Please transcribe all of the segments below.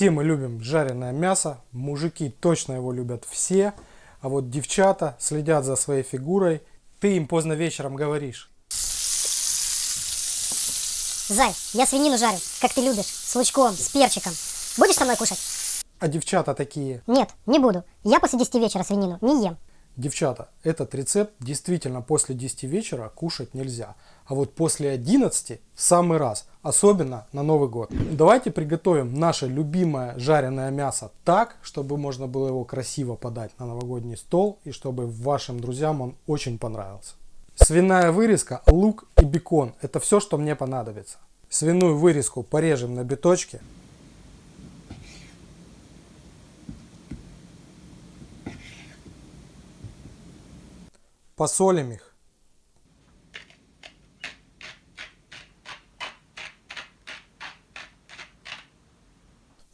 Все мы любим жареное мясо, мужики точно его любят все, а вот девчата следят за своей фигурой. Ты им поздно вечером говоришь. Зай, я свинину жарю, как ты любишь, с лучком, с перчиком. Будешь со мной кушать? А девчата такие, Нет, не буду. Я после 10 вечера свинину не ем. Девчата, этот рецепт действительно после 10 вечера кушать нельзя. А вот после 11 в самый раз, особенно на Новый год. Давайте приготовим наше любимое жареное мясо так, чтобы можно было его красиво подать на новогодний стол и чтобы вашим друзьям он очень понравился. Свиная вырезка, лук и бекон – это все, что мне понадобится. Свиную вырезку порежем на биточки. Посолим их.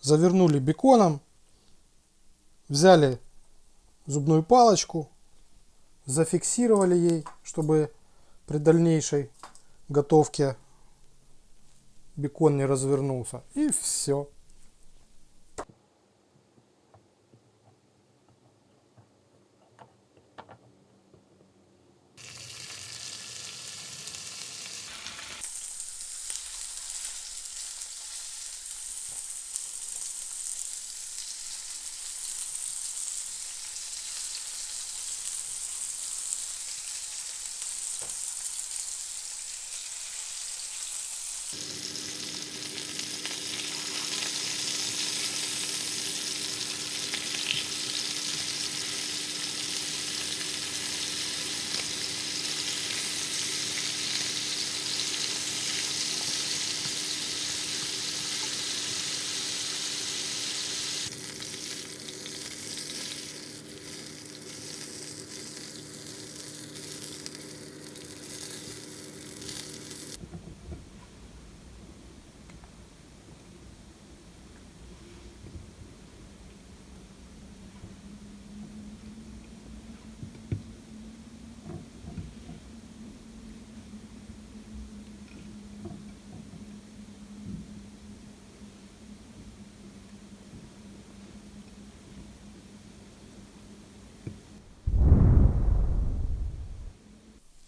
Завернули беконом. Взяли зубную палочку. Зафиксировали ей, чтобы при дальнейшей готовке бекон не развернулся. И все.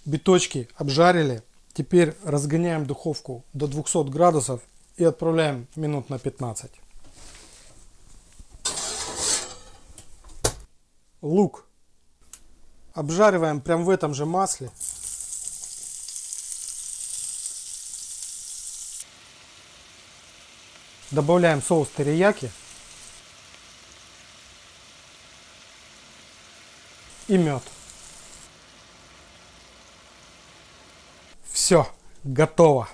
Биточки обжарили. Теперь разгоняем духовку до 200 градусов и отправляем минут на 15. Лук обжариваем прям в этом же масле. Добавляем соус терияки и мед. Все, готово.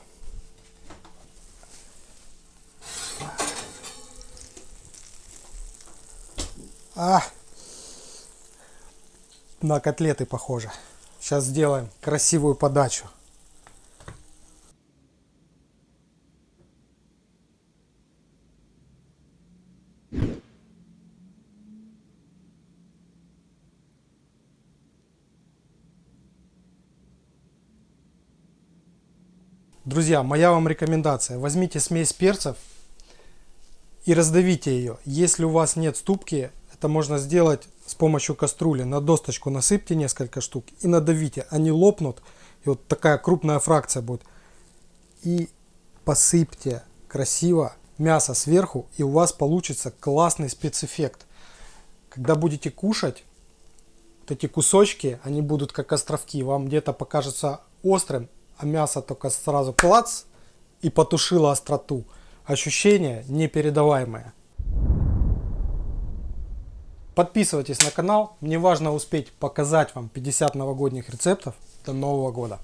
А, на котлеты похоже. Сейчас сделаем красивую подачу. Друзья, моя вам рекомендация. Возьмите смесь перцев и раздавите ее. Если у вас нет ступки, это можно сделать с помощью кастрюли. На досточку насыпьте несколько штук и надавите. Они лопнут. И вот такая крупная фракция будет. И посыпьте красиво мясо сверху. И у вас получится классный спецэффект. Когда будете кушать, вот эти кусочки, они будут как островки. Вам где-то покажется острым, а мясо только сразу клац и потушило остроту. Ощущение непередаваемое. Подписывайтесь на канал. Мне важно успеть показать вам 50 новогодних рецептов до Нового года.